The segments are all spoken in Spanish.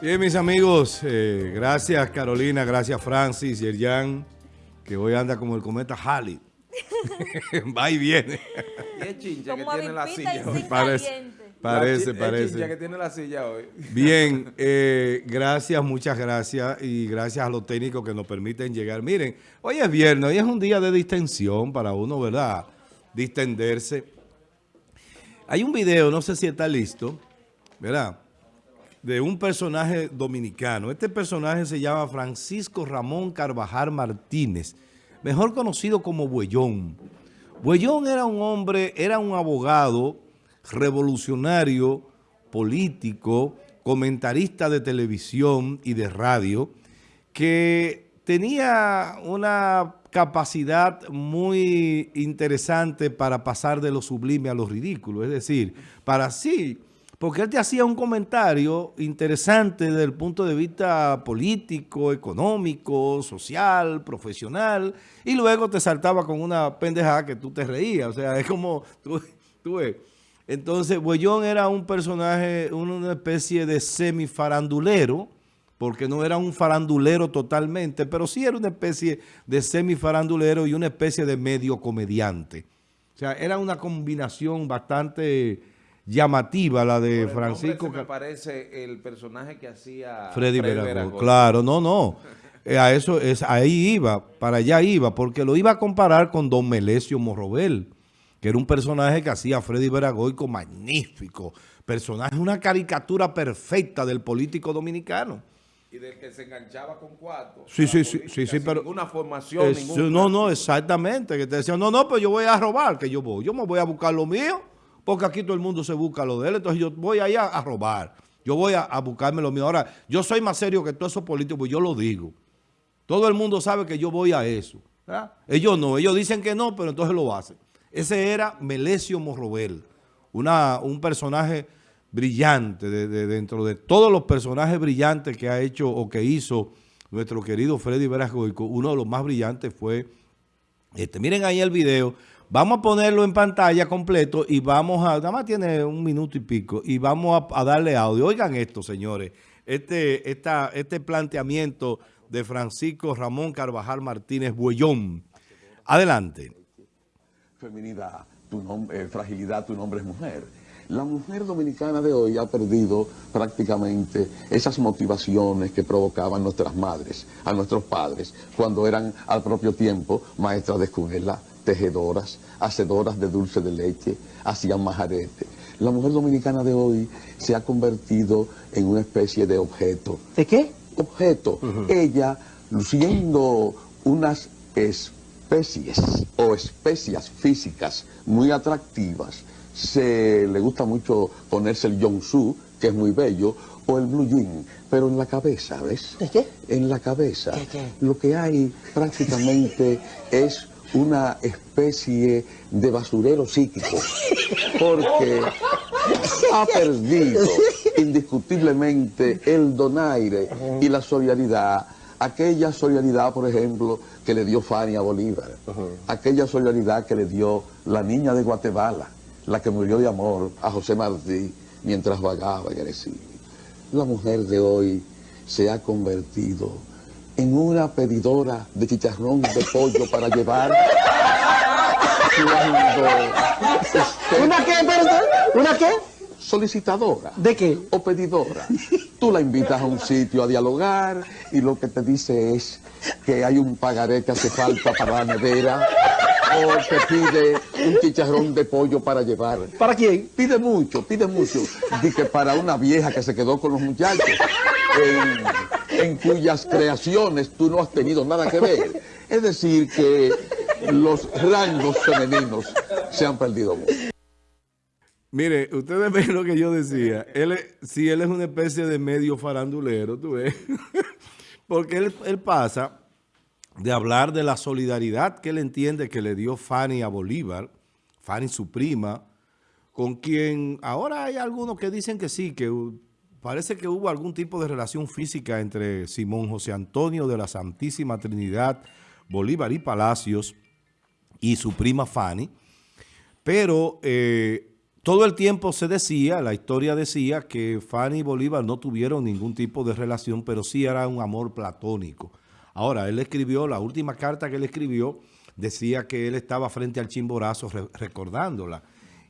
Bien, mis amigos, eh, gracias Carolina, gracias Francis, Yerjan, que hoy anda como el cometa Halley. Va y viene. Y es chincha que tiene la silla hoy. Parece, parece, parece. Es chincha que tiene la silla hoy. Bien, eh, gracias, muchas gracias y gracias a los técnicos que nos permiten llegar. Miren, hoy es viernes, hoy es un día de distensión para uno, ¿verdad? Distenderse. Hay un video, no sé si está listo, ¿verdad? De un personaje dominicano. Este personaje se llama Francisco Ramón Carvajal Martínez, mejor conocido como Buellón. Buellón era un hombre, era un abogado revolucionario, político, comentarista de televisión y de radio, que tenía una capacidad muy interesante para pasar de lo sublime a lo ridículo. Es decir, para sí, porque él te hacía un comentario interesante desde el punto de vista político, económico, social, profesional, y luego te saltaba con una pendejada que tú te reías. O sea, es como, tú, tú ves. Entonces, Buellón era un personaje, una especie de semifarandulero, porque no era un farandulero totalmente, pero sí era una especie de semifarandulero y una especie de medio comediante. O sea, era una combinación bastante llamativa la de el Francisco. se me parece el personaje que hacía Freddy Veragón. Veragón. Claro, no, no. Eh, a eso es, ahí iba, para allá iba, porque lo iba a comparar con Don Melesio Morrobel, que era un personaje que hacía Freddy Veragoico magnífico, personaje, una caricatura perfecta del político dominicano. Y del que se enganchaba con cuatro. Sí, sí, sí, política, sí, sí, pero- Ninguna formación, Es- ningún no, no, exactamente, que te decían, no, no, pero yo voy a robar, que yo voy, yo me voy a buscar lo mío, porque aquí todo el mundo se busca lo de él, entonces yo voy allá a robar, yo voy a, buscarme lo mío. Ahora, yo soy más serio que todos esos políticos, pues yo lo digo. Todo el mundo sabe que yo voy a eso. Ellos no, ellos dicen que no, pero entonces lo hacen. Ese era Melesio Morrobel, un personaje brillante, de, de- dentro de todos los personajes brillantes que ha hecho o que hizo nuestro querido Freddy Veragoico, uno de los más brillantes fue este. Miren ahí el video. Vamos a ponerlo en pantalla completo y vamos a, nada más tiene un minuto y pico, y vamos a, darle audio. Oigan esto, señores, este, esta, este planteamiento de Francisco Ramón Carvajal Martínez Buellón. Adelante. feminidad, tu eh, fragilidad, tu nombre es mujer. La mujer dominicana de hoy ha perdido prácticamente esas motivaciones que provocaban nuestras madres, a nuestros padres, cuando eran al propio tiempo maestras de escuela, tejedoras, hacedoras de dulce de leche, hacían majarete. La mujer dominicana de hoy se ha convertido en una especie de objeto ¿De qué? objeto. Ella, luciendo unas especies o especias físicas muy atractivas, se le gusta mucho ponerse el yonsu, que es muy bello, o el blue jean, pero en la cabeza, ¿ves? ¿De qué? En la cabeza. ¿Qué, qué? Lo que hay prácticamente es una especie de basurero psíquico, porque ha perdido indiscutiblemente el donaire y la solidaridad, aquella solidaridad, por ejemplo, que le dio Fania Bolívar, aquella solidaridad que le dio la niña de Guatemala, la que murió de amor a José Martí mientras vagaba en el exilio. La mujer de hoy se ha convertido en una pedidora de chicharrón de pollo para llevar usted- ¿Una qué, perdón? ¿Una qué? solicitadora ¿De qué? o pedidora. Tú la invitas a un sitio a dialogar y lo que te dice es que hay un pagaré que hace falta para la nevera o te pide un chicharrón de pollo para llevar. ¿Para quién? Pide mucho, pide mucho. Dice que para una vieja que se quedó con los muchachos, en cuyas creaciones tú no has tenido nada que ver. Es decir, que los rangos femeninos se han perdido. Mire, ustedes ven lo que yo decía. Él sí, él es una especie de medio farandulero, tú ves. Porque él, él pasa de hablar de la solidaridad que él entiende que le dio Fanny a Bolívar, Fanny su prima, con quien ahora hay algunos que dicen que sí, que parece que hubo algún tipo de relación física entre Simón José Antonio de la Santísima Trinidad, Bolívar y Palacios y su prima Fanny, pero eh, todo el tiempo se decía, la historia decía que Fanny y Bolívar no tuvieron ningún tipo de relación, pero sí era un amor platónico. Ahora, él escribió, la última carta que él escribió, decía que él estaba frente al Chimborazo re- recordándola.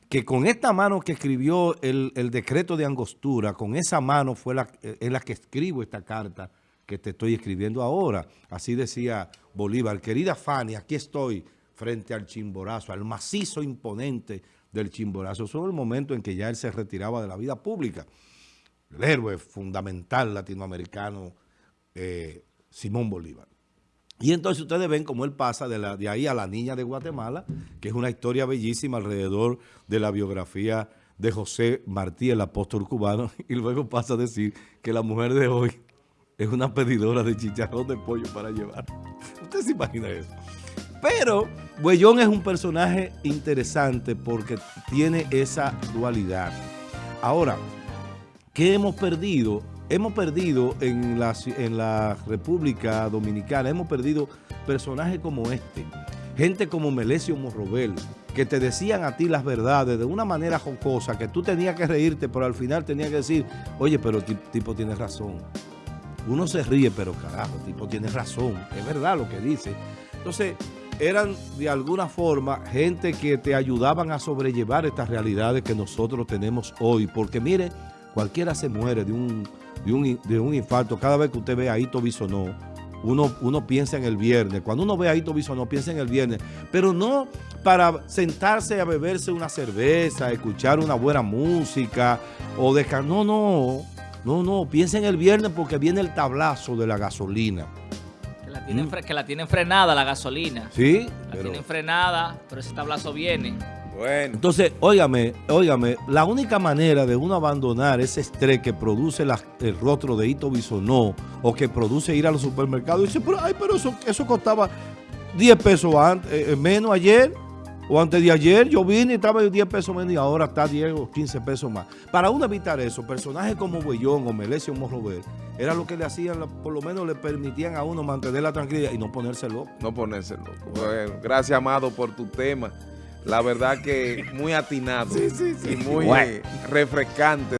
Que con esta mano que escribió el, decreto de angostura, con esa mano fue la, es la que escribo esta carta que te estoy escribiendo ahora. Así decía Bolívar. Querida Fanny, aquí estoy frente al Chimborazo, al macizo imponente del Chimborazo. Fue el momento en que ya él se retiraba de la vida pública. El héroe fundamental latinoamericano, eh, Simón Bolívar. Y entonces ustedes ven cómo él pasa de, ahí a la niña de Guatemala, que es una historia bellísima alrededor de la biografía de José Martí, el apóstol cubano, y luego pasa a decir que la mujer de hoy es una pedidora de chicharrón de pollo para llevar. ¿Usted se imagina eso? Pero Buellón es un personaje interesante porque tiene esa dualidad. Ahora, ¿qué hemos perdido? Hemos perdido en la, en la República Dominicana, hemos perdido personajes como este. Gente como Melesio Morrobel, que te decían a ti las verdades de una manera jocosa, que tú tenías que reírte, pero al final tenías que decir, oye, pero tipo tiene razón. Uno se ríe, pero carajo, tipo tiene razón. Es verdad lo que dice. Entonces, eran de alguna forma gente que te ayudaban a sobrellevar estas realidades que nosotros tenemos hoy. Porque mire, cualquiera se muere de un, de un, in- de un infarto. Cada vez que usted ve a Hito Bisonó, uno, uno piensa en el viernes. Cuando uno ve a Hito Bisonó, piensa en el viernes. Pero no para sentarse a beberse una cerveza, escuchar una buena música o dejar. No, no. No, no. Piensa en el viernes porque viene el tablazo de la gasolina. Que la tienen, fre- que la tienen frenada la gasolina. ¿Sí? La Mm. Pero- tienen frenada, pero ese tablazo viene. Bueno, Entonces, óigame, óigame, la única manera de uno abandonar ese estrés que produce la- el rostro de Hito Bisonó o que produce ir a los supermercados, dice, pero, ay, pero eso, eso costaba 10 pesos antes, eh, menos ayer o antes de ayer. Yo vine y estaba 10 pesos menos y ahora está 10 o 15 pesos más. Para uno evitar eso, personajes como Buellón o Melesio Morrover, era lo que le hacían, por lo menos le permitían a uno mantener la tranquilidad y no ponerse loco. no ponerse loco. Bueno, gracias, Amado, por tu tema. La verdad que muy atinado y muy Bueno. eh, refrescante.